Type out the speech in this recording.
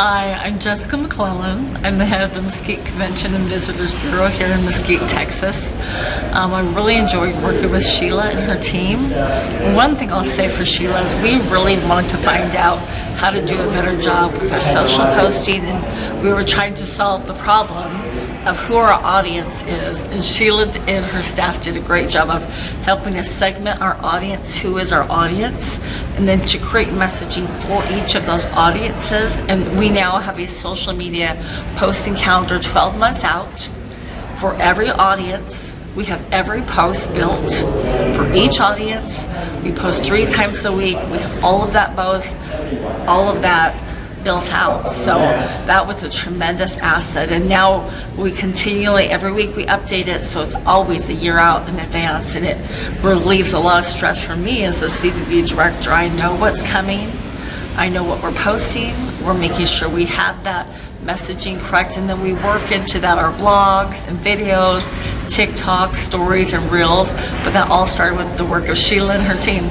Hi, I'm Jessica McClellan. I'm the head of the Mesquite Convention and Visitors Bureau here in Mesquite, Texas. Um, I really enjoyed working with Sheila and her team. One thing I'll say for Sheila is we really wanted to find out how to do a better job with our social posting. And we were trying to solve the problem of who our audience is. And Sheila and her staff did a great job of helping us segment our audience, who is our audience, and then to create messaging for each of those audiences. And we now have a social media posting calendar 12 months out for every audience. We have every post built for each audience. We post three times a week. We have all of that post, all of that built out. So that was a tremendous asset. And now we continually, every week we update it. So it's always a year out in advance. And it relieves a lot of stress for me as the CVB director. I know what's coming. I know what we're posting. We're making sure we have that messaging correct. And then we work into that our blogs and videos, TikTok, stories and reels. But that all started with the work of Sheila and her team.